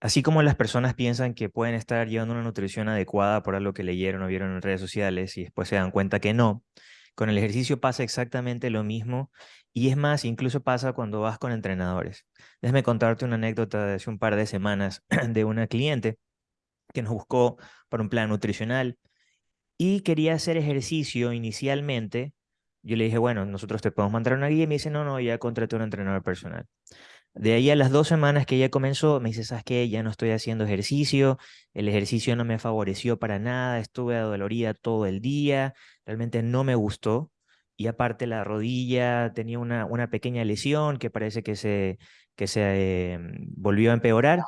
Así como las personas piensan que pueden estar llevando una nutrición adecuada por algo que leyeron o vieron en redes sociales y después se dan cuenta que no, con el ejercicio pasa exactamente lo mismo y es más, incluso pasa cuando vas con entrenadores. Déjame contarte una anécdota de hace un par de semanas de una cliente que nos buscó para un plan nutricional y quería hacer ejercicio inicialmente. Yo le dije, bueno, nosotros te podemos mandar una guía y me dice, no, no, ya contraté un entrenador personal. De ahí a las dos semanas que ella comenzó, me dice, ¿sabes qué? Ya no estoy haciendo ejercicio, el ejercicio no me favoreció para nada, estuve adolorida todo el día, realmente no me gustó. Y aparte la rodilla tenía una, una pequeña lesión que parece que se, que se em, volvió a empeorar.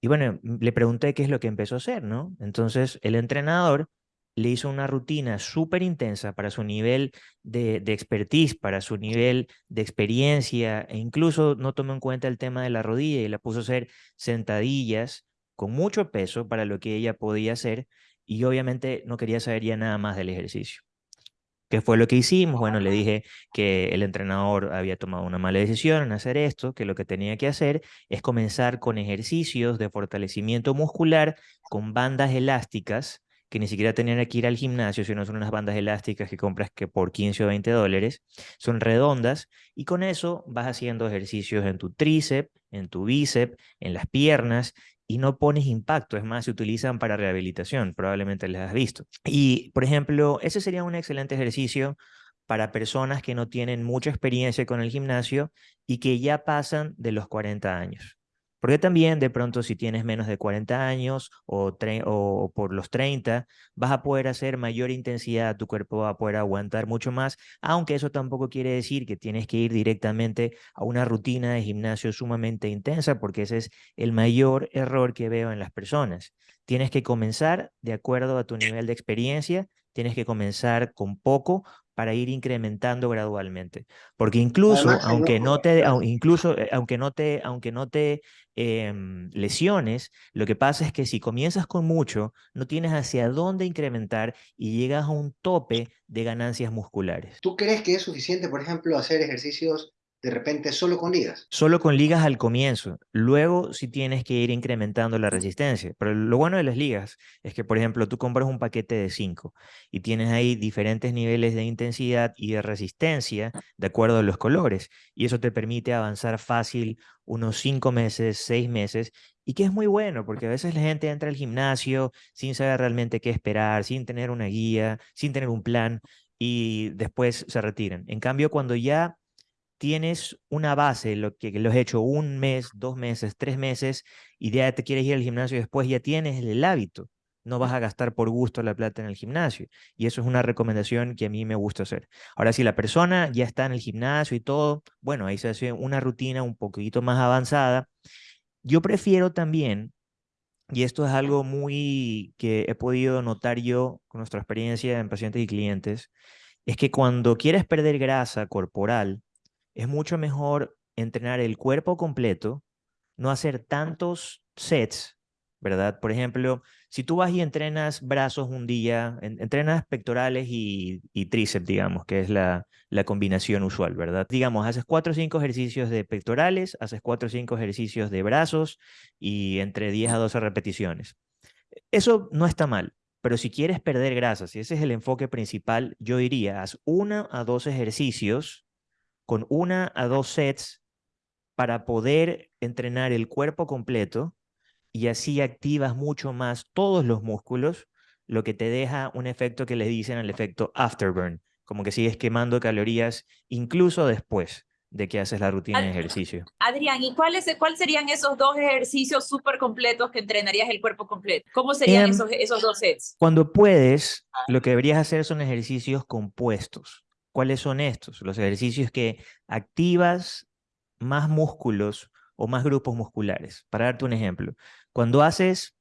Y bueno, le pregunté qué es lo que empezó a hacer, ¿no? Entonces el entrenador le hizo una rutina súper intensa para su nivel de, de, expertise, para su nivel de experiencia, e incluso no tomó en cuenta el tema de la rodilla y la puso a hacer sentadillas con mucho peso para lo que ella podía hacer y obviamente no quería saber ya nada más del ejercicio. ¿Qué fue lo que hicimos? Bueno, le dije que el entrenador había tomado una mala decisión en hacer esto, que lo que tenía que hacer es comenzar con ejercicios de fortalecimiento muscular con bandas elásticas que ni siquiera tenían que ir al gimnasio, sino son unas bandas elásticas que compras que por 15 o 20 dólares, son redondas, y con eso vas haciendo ejercicios en tu tríceps, en tu bíceps, en las piernas, y no pones impacto, es más, se utilizan para rehabilitación, probablemente les has visto. Y, por ejemplo, ese sería un excelente ejercicio para personas que no tienen mucha experiencia con el gimnasio y que ya pasan de los 40 años. Porque también de pronto si tienes menos de 40 años o, o, por los 30, vas a poder hacer mayor intensidad, tu cuerpo va a poder aguantar mucho más, aunque eso tampoco quiere decir que tienes que ir directamente a una rutina de gimnasio sumamente intensa, porque ese es el mayor error que veo en las personas. Tienes que comenzar de acuerdo a tu nivel de experiencia, tienes que comenzar con poco para ir incrementando gradualmente. Porque incluso, aunque no te, incluso, eh, aunque no te, aunque no te em, lesiones, lo que pasa es que si comienzas con mucho, no tienes hacia dónde incrementar y llegas a un tope de ganancias musculares. ¿Tú crees que es suficiente, por ejemplo, hacer ejercicios de repente solo con ligas. Solo con ligas al comienzo. Luego sí tienes que ir incrementando la resistencia. Pero lo bueno de las ligas es que, por ejemplo, tú compras un paquete de 5 y tienes ahí diferentes niveles de intensidad y de resistencia de acuerdo a los colores. Y eso te permite avanzar fácil unos 5 meses, 6 meses. Y que es muy bueno, porque a veces la gente entra al gimnasio sin saber realmente qué esperar, sin tener una guía, sin tener un plan y después se retiran. En cambio, cuando ya tienes una base, lo que lo has hecho un mes, dos meses, tres meses, y ya te quieres ir al gimnasio después ya tienes el hábito. No vas a gastar por gusto la plata en el gimnasio. Y eso es una recomendación que a mí me gusta hacer. Ahora, si la persona ya está en el gimnasio y todo, bueno, ahí se hace una rutina un poquito más avanzada. Yo prefiero también, y esto es algo muy que he podido notar yo con nuestra experiencia en pacientes y clientes, es que cuando quieres perder grasa corporal, es mucho mejor entrenar el cuerpo completo, no hacer tantos sets, ¿verdad? Por ejemplo, si tú vas y entrenas brazos un día, entrenas pectorales y, tríceps, digamos, que es la, la combinación usual, ¿verdad? Digamos, haces cuatro o cinco ejercicios de pectorales, haces cuatro o cinco ejercicios de brazos y entre 10 a 12 repeticiones. Eso no está mal, pero si quieres perder grasa, si ese es el enfoque principal, yo diría, haz una a dos ejercicios con una a dos sets para poder entrenar el cuerpo completo y así activas mucho más todos los músculos, lo que te deja un efecto que le dicen el efecto afterburn, como que sigues quemando calorías incluso después de que haces la rutina de ejercicio. Adrián, ¿y cuáles cuál serían esos dos ejercicios súper completos que entrenarías el cuerpo completo? ¿Cómo serían em, esos, esos dos sets? Cuando puedes, lo que deberías hacer son ejercicios compuestos. ¿Cuáles son estos? Los ejercicios que activas más músculos o más grupos musculares. Para darte un ejemplo, cuando haces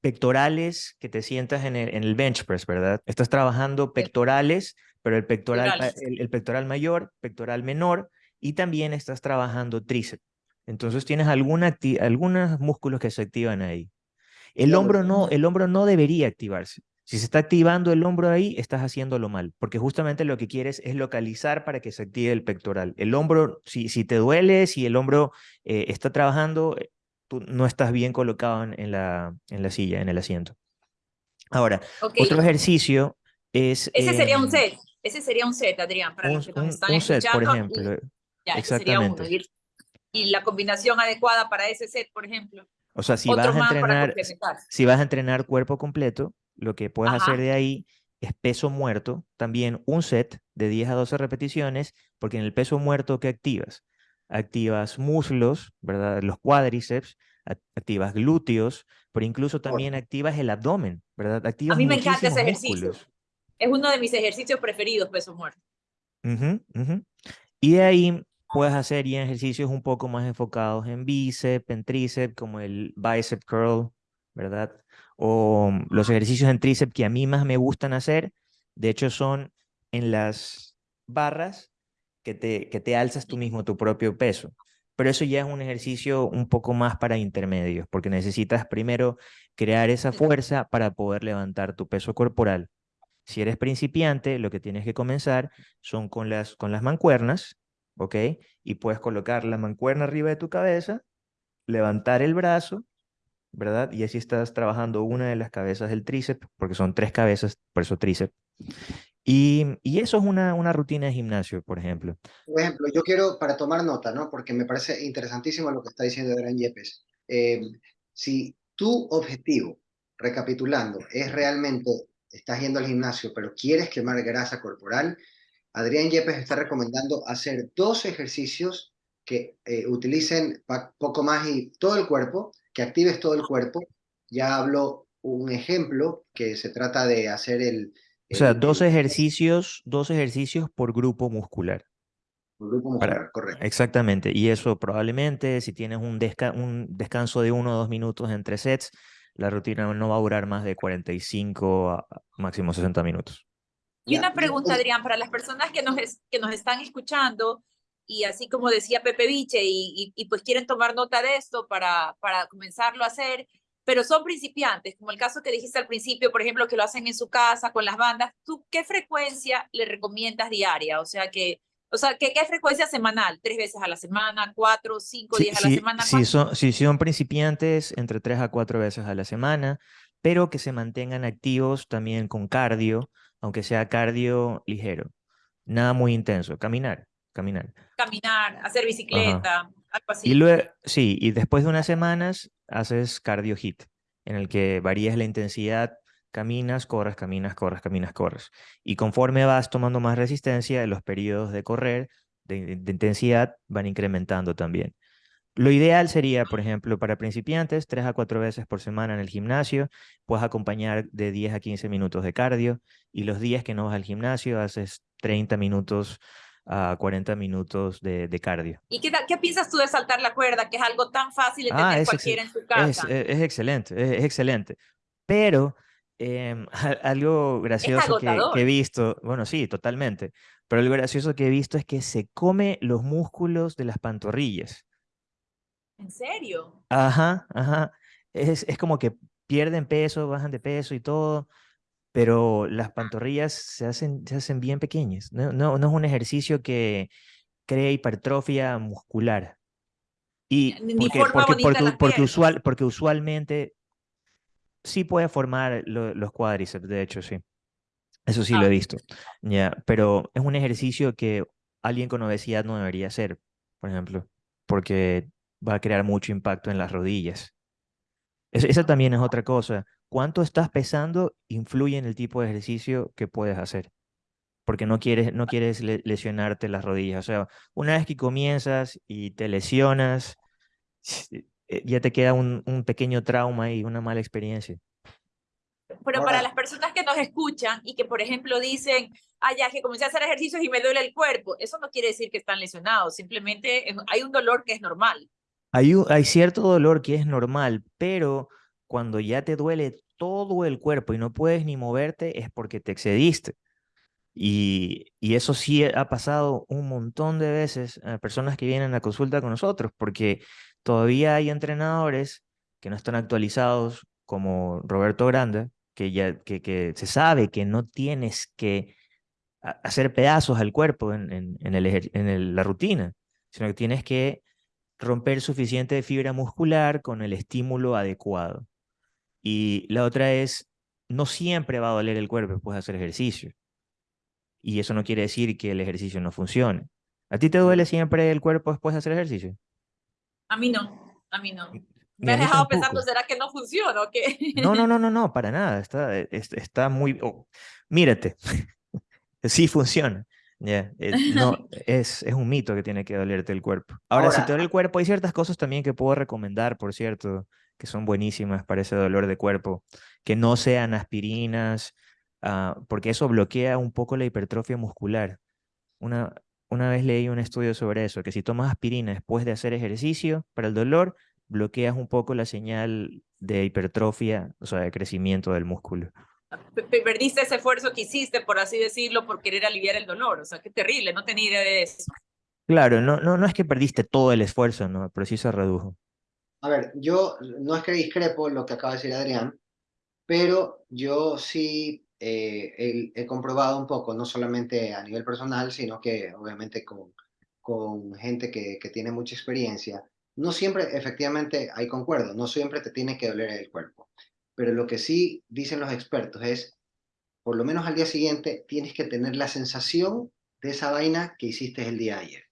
pectorales que te sientas en el, bench press, ¿verdad? Estás trabajando pectorales, pero el pectoral, el, pectoral mayor, pectoral menor, y también estás trabajando tríceps. Entonces tienes alguna algunos músculos que se activan ahí. El hombro, no, el hombro no debería activarse. Si se está activando el hombro ahí, estás haciéndolo mal, porque justamente lo que quieres es localizar para que se active el pectoral. El hombro, si, si te duele, si el hombro eh, está trabajando, eh, tú no estás bien colocado en, la, en la silla, en el asiento. Ahora, otro ejercicio es... Ese sería un set, ese sería un set, Adrián, para los que nos están un set, por ejemplo. Exactamente. Y la combinación adecuada para ese set, por ejemplo. O sea, si vas a entrenar, si vas a entrenar cuerpo completo, lo que puedes hacer de ahí es peso muerto, también un set de 10 a 12 repeticiones, porque en el peso muerto que activas, activas muslos, ¿verdad? Los cuádriceps, activas glúteos, pero incluso también activas el abdomen, ¿verdad? Activas a mí me encanta ese ejercicio. Es uno de mis ejercicios preferidos, peso muerto. Y de ahí puedes hacer ya ejercicios un poco más enfocados en bíceps, en tríceps, como el bicep curl, ¿verdad? O los ejercicios en tríceps que a mí más me gustan hacer, de hecho son en las barras que te, que te alzas tú mismo tu propio peso. Pero eso ya es un ejercicio un poco más para intermedios, porque necesitas primero crear esa fuerza para poder levantar tu peso corporal. Si eres principiante, lo que tienes que comenzar son con las, con las mancuernas, ¿ok? Y puedes colocar la mancuerna arriba de tu cabeza, levantar el brazo, ¿verdad? Y así estás trabajando una de las cabezas del tríceps, porque son tres cabezas, por eso tríceps. Y, y, eso es una, una rutina de gimnasio, por ejemplo. Por ejemplo, yo quiero, para tomar nota, ¿no? Porque me parece interesantísimo lo que está diciendo Adrián Yepes. Eh, si tu objetivo, recapitulando, es realmente, estás yendo al gimnasio, pero quieres quemar grasa corporal, Adrián Yepes está recomendando hacer dos ejercicios que eh, utilicen poco más y todo el cuerpo, que actives todo el cuerpo. Ya hablo un ejemplo que se trata de hacer el... o sea, dos ejercicios, dos ejercicios por grupo muscular. Por grupo muscular, correcto. Exactamente, y eso probablemente si tienes un, un descanso de uno o dos minutos entre sets, la rutina no va a durar más de 45 a máximo 60 minutos. Y una pregunta, Adrián, para las personas que nos, que nos están escuchando, y así como decía Pepe Viche, y, y, pues quieren tomar nota de esto para, para comenzarlo a hacer, pero son principiantes, como el caso que dijiste al principio, por ejemplo, que lo hacen en su casa con las bandas, ¿tú qué frecuencia le recomiendas diaria? O sea, que, o sea, ¿qué, qué frecuencia semanal? ¿Tres veces a la semana? ¿Cuatro? ¿Cinco días a la semana? Si son, si son principiantes, entre tres a cuatro veces a la semana, pero que se mantengan activos también con cardio, aunque sea cardio ligero. Nada muy intenso, caminar, caminar. Caminar, hacer bicicleta, algo así. Y luego, sí, y después de unas semanas haces cardio hit, en el que varías la intensidad, caminas, corres, caminas, corres, caminas, corres. Y conforme vas tomando más resistencia, los periodos de correr, de intensidad, van incrementando también. Lo ideal sería, por ejemplo, para principiantes, tres a cuatro veces por semana en el gimnasio, puedes acompañar de 10 a 15 minutos de cardio y los días que no vas al gimnasio haces 30 minutos a 40 minutos de, cardio. ¿Y qué, qué, piensas tú de saltar la cuerda, que es algo tan fácil de ah, tener cualquiera en su casa? Es, excelente, es, excelente. Pero em, algo gracioso que, que, he visto, bueno, sí, totalmente, pero algo gracioso que he visto es que se come los músculos de las pantorrillas. ¿En serio? Ajá, ajá. Es, es como que pierden peso, bajan de peso y todo, pero las pantorrillas se hacen, se hacen bien pequeñas. No, no, no es un ejercicio que crea hipertrofia muscular. Y porque, porque, porque, usual, porque usualmente sí puede formar los cuádriceps, de hecho, sí. Eso sí lo he ah. visto. Ya, pero es un ejercicio que alguien con obesidad no debería hacer, por ejemplo, porque va a crear mucho impacto en las rodillas. esa también es otra cosa. Cuánto estás pesando influye en el tipo de ejercicio que puedes hacer. Porque no quieres, no quieres lesionarte las rodillas. O sea, una vez que comienzas y te lesionas, eh, ya te queda un, un pequeño trauma y una mala experiencia. Pero para las personas que nos escuchan y que, por ejemplo, dicen, ah, ya que comencé a hacer ejercicios y me duele el cuerpo, eso no quiere decir que están lesionados, simplemente hay un dolor que es normal. Hay, hay cierto dolor que es normal, pero cuando ya te duele todo el cuerpo y no puedes ni moverte es porque te excediste. Y, y, eso sí ha pasado un montón de veces a personas que vienen a consulta con nosotros, porque todavía hay entrenadores que no están actualizados, como Roberto Grande, que, ya, que, se sabe que no tienes que hacer pedazos al cuerpo en, en la rutina, sino que tienes que romper suficiente fibra muscular con el estímulo adecuado. Y la otra es, no siempre va a doler el cuerpo después de hacer ejercicio. Y eso no quiere decir que el ejercicio no funcione. ¿A ti te duele siempre el cuerpo después de hacer ejercicio? A mí no, a mí no. Me has dejado pensando, ¿será que no funciona o qué? No, no, no, no, no, para nada. Está, está muy... Oh, mírate, sí funciona. Ya, eh, no, es, es un mito que tiene que dolerte el cuerpo. Ahora, si te duele el cuerpo, hay ciertas cosas también que puedo recomendar, por cierto, que son buenísimas para ese dolor de cuerpo, que no sean aspirinas, ah, porque eso bloquea un poco la hipertrofia muscular. Una, una vez leí un estudio sobre eso, que si tomas aspirina después de hacer ejercicio para el dolor, bloqueas un poco la señal de hipertrofia, o sea, de crecimiento del músculo perdiste ese esfuerzo que hiciste, por así decirlo, por querer aliviar el dolor. O sea, qué terrible, no tenía idea de eso. Claro, no, no, no es que perdiste todo el esfuerzo, ¿no? pero sí se redujo. A ver, yo no es que discrepo lo que acaba de decir Adrián, pero yo sí eh, he, comprobado un poco, no solamente a nivel personal, sino que obviamente con, con gente que, que tiene mucha experiencia, no siempre, efectivamente, hay concuerdo, no siempre te tiene que doler el cuerpo. Pero lo que sí dicen los expertos es, por lo menos al día siguiente, tienes que tener la sensación de esa vaina que hiciste el día ayer.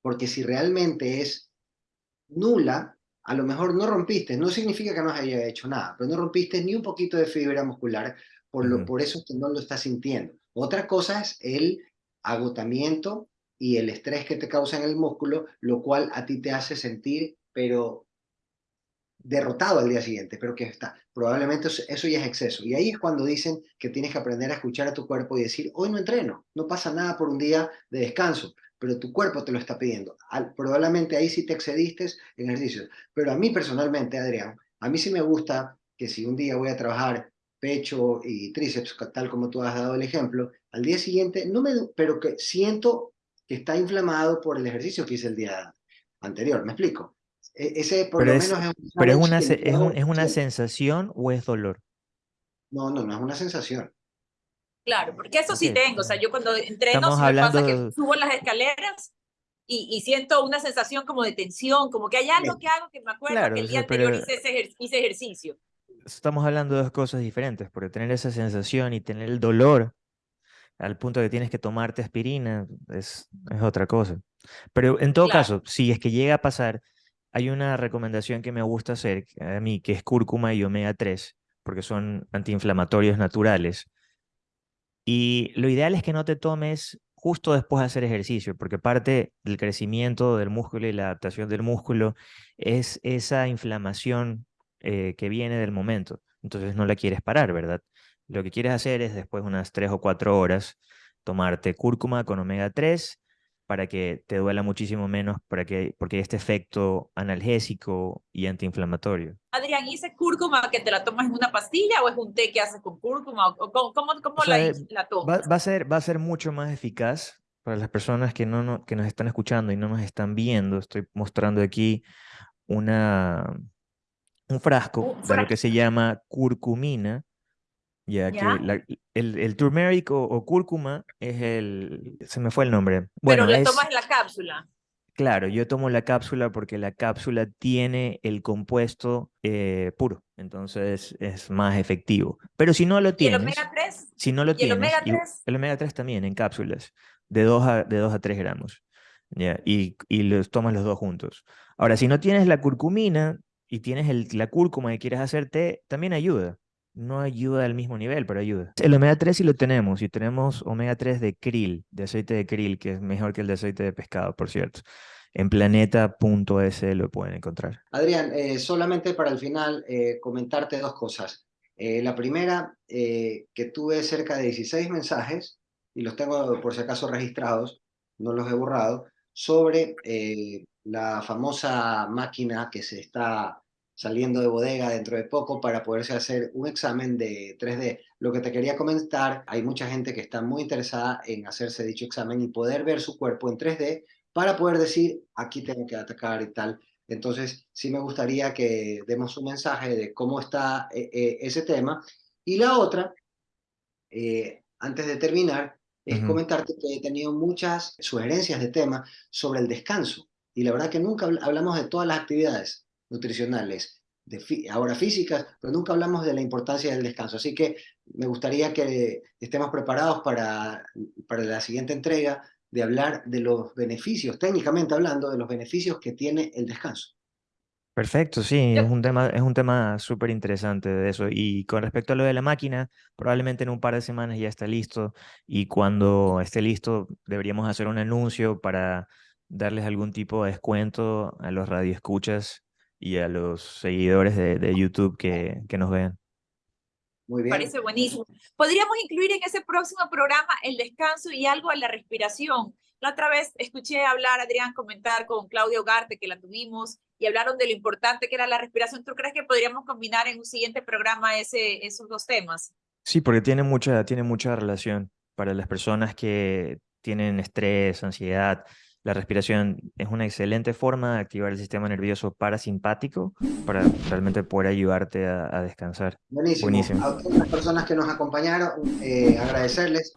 Porque si realmente es nula, a lo mejor no rompiste, no significa que no haya hecho nada, pero no rompiste ni un poquito de fibra muscular, por, lo, por eso que no lo estás sintiendo. Otra cosa es el agotamiento y el estrés que te causa en el músculo, lo cual a ti te hace sentir, pero derrotado al día siguiente, pero que está, probablemente eso ya es exceso. Y ahí es cuando dicen que tienes que aprender a escuchar a tu cuerpo y decir, hoy no entreno, no pasa nada por un día de descanso, pero tu cuerpo te lo está pidiendo. probablemente ahí sí te excediste en ejercicios. Pero a mí personalmente, Adrián, a mí sí me gusta que si un día voy a trabajar pecho y tríceps, tal como tú has dado el ejemplo, al día siguiente, no me, pero que siento que está inflamado por el ejercicio que hice el día anterior, ¿me explico? E, ese por pero lo es, menos es, pero es una, es, una sensación o es dolor? No, no, no es una sensación. Claro, porque eso sí tengo. O sea, yo cuando entreno, me pasa que subo las escaleras y, y, siento una sensación como de tensión, como que hay algo que hago que me acuerdo que el día anterior hice, ese, hice ejercicio. Estamos hablando de dos cosas diferentes, porque tener esa sensación y tener el dolor al punto que tienes que tomarte aspirina es, es otra cosa. Pero en todo caso, si es que llega a pasar, hay una recomendación que me gusta hacer a mí, que es cúrcuma y omega 3, porque son antiinflamatorios naturales. Y lo ideal es que no te tomes justo después de hacer ejercicio, porque parte del crecimiento del músculo y la adaptación del músculo es esa inflamación eh, que viene del momento. Entonces no la quieres parar, ¿verdad? Lo que quieres hacer es después de unas 3 o 4 horas tomarte cúrcuma con omega 3 para que te duela muchísimo menos, para que, porque hay este efecto analgésico y antiinflamatorio. Adrián, ¿y ese cúrcuma que te la tomas en una pastilla o es un té que haces con cúrcuma? ¿O cómo, cómo, la, la, tomas? Va, a ser, va a ser mucho más eficaz para las personas que, no, no, que nos están escuchando y no nos están viendo. Estoy mostrando aquí una, un frasco de lo que se llama curcumina ya, que el, el turmeric o, cúrcuma es el... Se me fue el nombre. Bueno, Pero le tomas la cápsula. Claro, yo tomo la cápsula porque la cápsula tiene el compuesto eh, puro, entonces es más efectivo. Pero si no lo tienes... ¿Y el omega 3? Si no lo tienes... el omega 3? el omega 3 también en cápsulas, de 2 a, de 2 a 3 gramos. ¿ya? Y, y los tomas los dos juntos. Ahora, si no tienes la curcumina y tienes el, la cúrcuma y quieres hacer té, también ayuda no ayuda al mismo nivel, pero ayuda. El omega 3 sí lo tenemos, y tenemos omega 3 de krill, de aceite de krill, que es mejor que el de aceite de pescado, por cierto. En planeta.es lo pueden encontrar. Adrián, eh, solamente para el final eh, comentarte dos cosas. Eh, la primera, que tuve cerca de 16 mensajes, y los tengo por si acaso registrados, no los he borrado, sobre la famosa máquina que se está saliendo de bodega dentro de poco para poderse hacer un examen de 3D. Lo que te quería comentar, hay mucha gente que está muy interesada en hacerse dicho examen y poder ver su cuerpo en 3D para poder decir, aquí tengo que atacar y tal. Entonces, sí me gustaría que demos un mensaje de cómo está eh, eh, ese tema. Y la otra, eh, antes de terminar, es comentarte que he tenido muchas sugerencias de tema sobre el descanso y la verdad que nunca hablamos de todas las actividades nutricionales, de ahora físicas, pero nunca hablamos de la importancia del descanso. Así que me gustaría que estemos preparados para, para la siguiente entrega de hablar de los beneficios, técnicamente hablando, de los beneficios que tiene el descanso. Perfecto, sí, es un tema, es un tema súper interesante de eso. Y con respecto a lo de la máquina, probablemente en un par de semanas ya está listo y cuando esté listo deberíamos hacer un anuncio para darles algún tipo de descuento a los radioescuchas y a los seguidores de, de YouTube que, que nos vean. Muy bien. Parece buenísimo. Podríamos incluir en ese próximo programa el descanso y algo a la respiración. La otra vez escuché hablar, Adrián, comentar con Claudio Garte, que la tuvimos, y hablaron de lo importante que era la respiración. ¿Tú crees que podríamos combinar en un siguiente programa ese, esos dos temas? Sí, porque tiene mucha, tiene mucha relación para las personas que tienen estrés, ansiedad, la respiración es una excelente forma de activar el sistema nervioso parasimpático para realmente poder ayudarte a, descansar. Buenísimo. A todas las personas que nos acompañaron, eh, agradecerles.